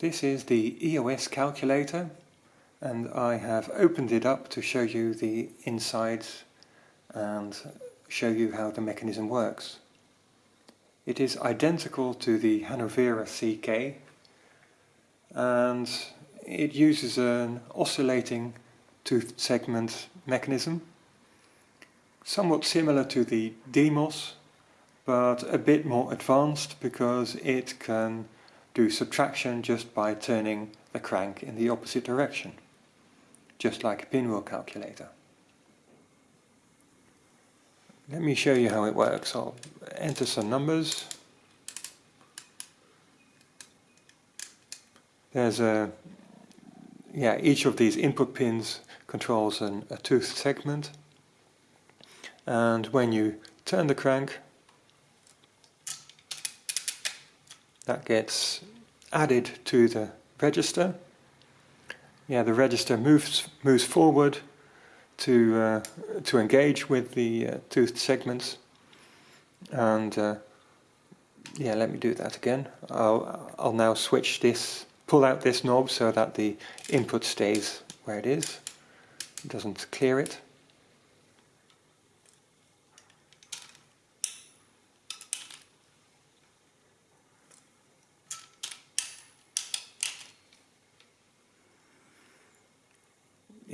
This is the EOS calculator and I have opened it up to show you the insides and show you how the mechanism works. It is identical to the Hanovera CK and it uses an oscillating tooth segment mechanism somewhat similar to the Demos but a bit more advanced because it can do subtraction just by turning the crank in the opposite direction just like a pinwheel calculator. Let me show you how it works. I'll enter some numbers. There's a, yeah, each of these input pins controls an, a tooth segment. And when you turn the crank, that gets added to the register. Yeah, the register moves moves forward to uh, to engage with the uh, toothed segments. And uh, yeah let me do that again. I'll, I'll now switch this pull out this knob so that the input stays where it is. It doesn't clear it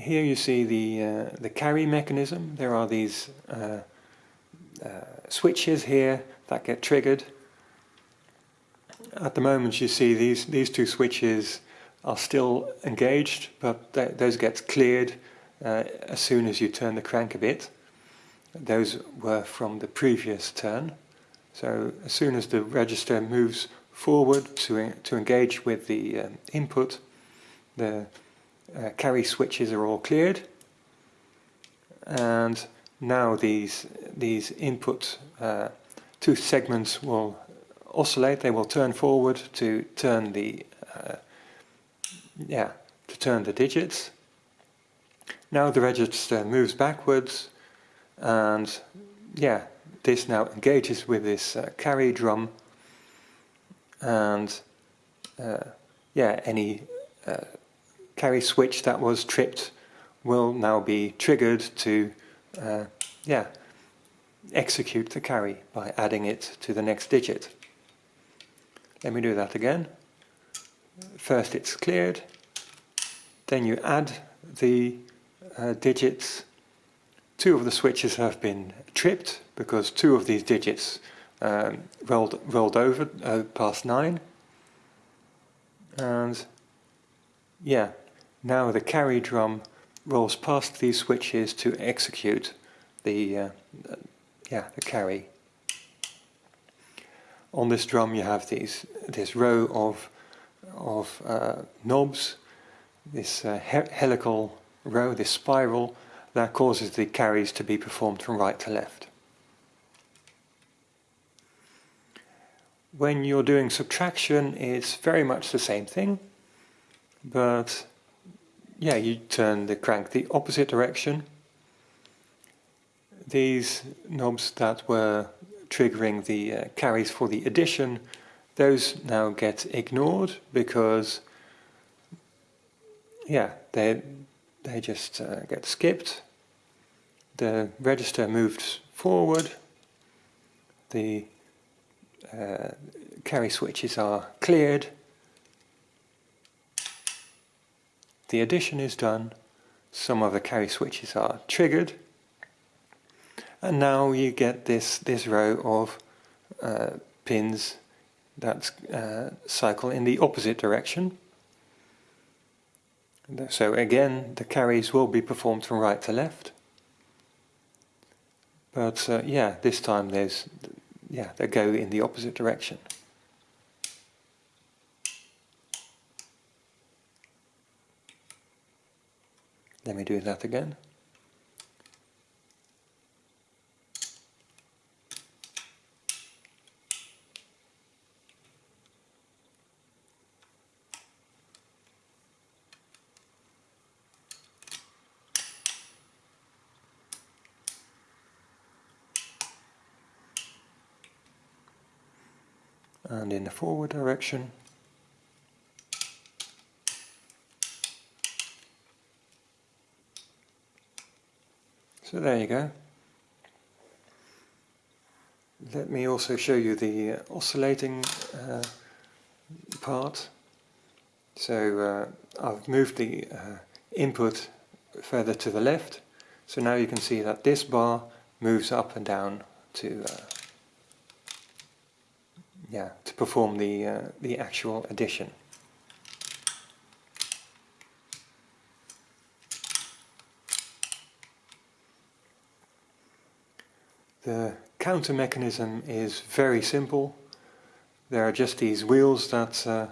here you see the, uh, the carry mechanism. There are these uh, uh, switches here that get triggered. At the moment you see these, these two switches are still engaged, but th those get cleared uh, as soon as you turn the crank a bit. Those were from the previous turn. So as soon as the register moves forward to, to engage with the um, input, the uh, carry switches are all cleared. And now these these input uh, two segments will oscillate. They will turn forward to turn the uh, yeah to turn the digits. Now the register moves backwards. And yeah this now engages with this uh, carry drum. And uh, yeah any uh, carry switch that was tripped will now be triggered to uh, yeah, execute the carry by adding it to the next digit. Let me do that again. First it's cleared, then you add the uh, digits. Two of the switches have been tripped because two of these digits um, rolled, rolled over uh, past 9 and yeah now the carry drum rolls past these switches to execute the, uh, yeah, the carry. On this drum you have these, this row of, of uh, knobs, this uh, he helical row, this spiral, that causes the carries to be performed from right to left. When you're doing subtraction it's very much the same thing, but yeah, you turn the crank the opposite direction. These knobs that were triggering the uh, carries for the addition, those now get ignored because yeah, they they just uh, get skipped. The register moves forward. The uh, carry switches are cleared the addition is done, some of the carry switches are triggered, and now you get this, this row of uh, pins that uh, cycle in the opposite direction. So again, the carries will be performed from right to left. But uh, yeah, this time there's, yeah, they go in the opposite direction. Let me do that again. and in the forward direction So there you go. Let me also show you the uh, oscillating uh, part. So uh, I've moved the uh, input further to the left. So now you can see that this bar moves up and down to uh, yeah to perform the uh, the actual addition. The counter mechanism is very simple. There are just these wheels that uh,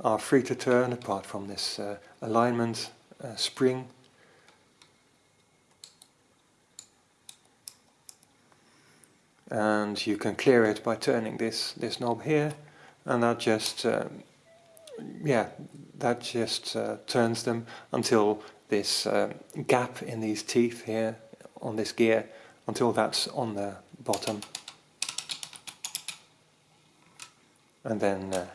are free to turn apart from this uh, alignment uh, spring. And you can clear it by turning this, this knob here and that just um, yeah that just uh, turns them until this uh, gap in these teeth here on this gear until that's on the bottom. And then, uh,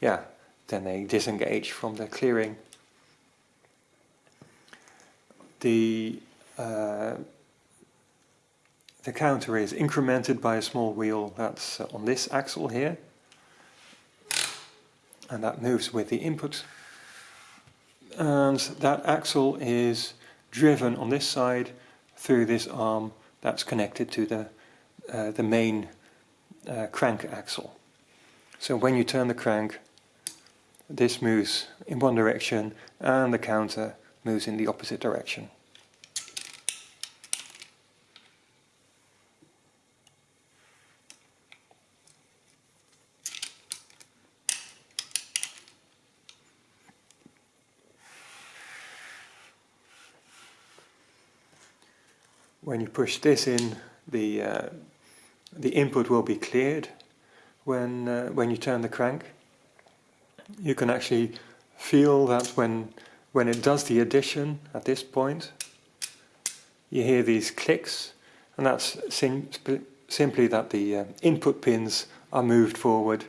yeah, then they disengage from the clearing. The uh, the counter is incremented by a small wheel that's on this axle here and that moves with the input and that axle is driven on this side through this arm that's connected to the, uh, the main uh, crank axle. So when you turn the crank, this moves in one direction and the counter moves in the opposite direction. When you push this in, the uh, the input will be cleared when uh, when you turn the crank. You can actually feel that when when it does the addition at this point, you hear these clicks, and that's sim simply that the uh, input pins are moved forward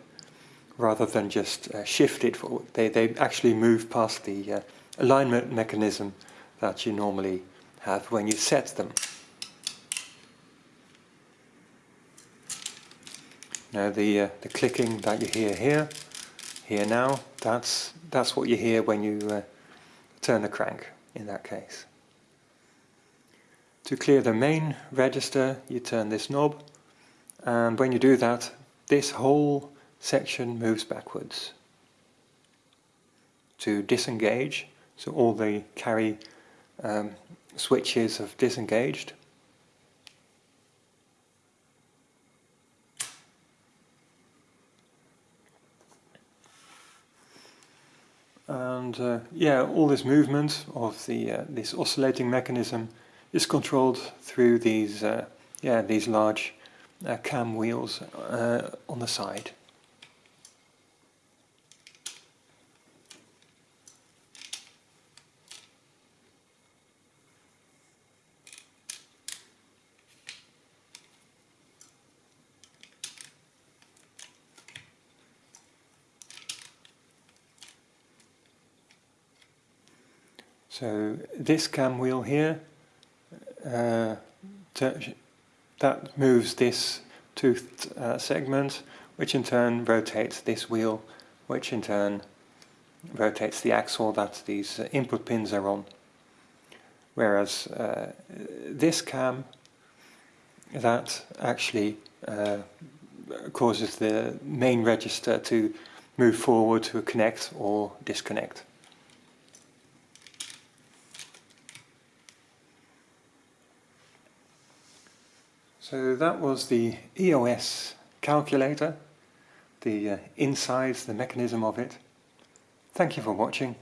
rather than just uh, shifted forward. They they actually move past the uh, alignment mechanism that you normally have when you set them. Now the uh, the clicking that you hear here, here now, that's that's what you hear when you uh, turn the crank in that case. To clear the main register, you turn this knob, and when you do that, this whole section moves backwards. To disengage, so all the carry um, switches have disengaged, And uh, yeah, all this movement of the uh, this oscillating mechanism is controlled through these uh, yeah these large uh, cam wheels uh, on the side. So this cam wheel here, uh, that moves this toothed uh, segment, which in turn rotates this wheel, which in turn rotates the axle that these uh, input pins are on. Whereas uh, this cam, that actually uh, causes the main register to move forward to connect or disconnect. So that was the EOS calculator, the uh, insides, the mechanism of it. Thank you for watching.